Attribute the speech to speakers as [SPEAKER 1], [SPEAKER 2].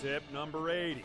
[SPEAKER 1] tip number 80.